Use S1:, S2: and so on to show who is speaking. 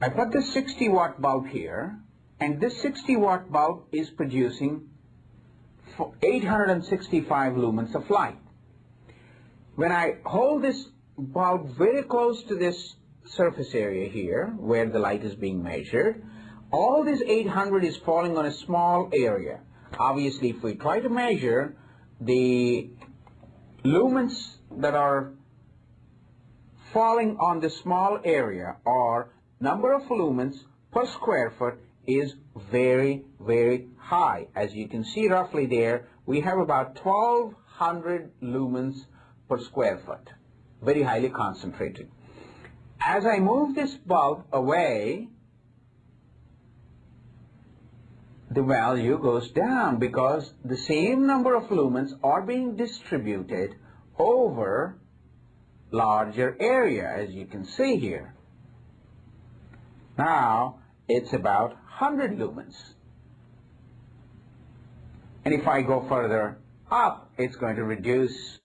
S1: I put this 60 watt bulb here, and this 60 watt bulb is producing 865 lumens of light. When I hold this bulb very close to this surface area here, where the light is being measured, all this 800 is falling on a small area. Obviously, if we try to measure the lumens that are falling on the small area or number of lumens per square foot is very, very high. As you can see roughly there, we have about 1200 lumens per square foot. Very highly concentrated. As I move this bulb away, the value goes down because the same number of lumens are being distributed over larger area as you can see here. Now it's about 100 lumens. And if I go further up, it's going to reduce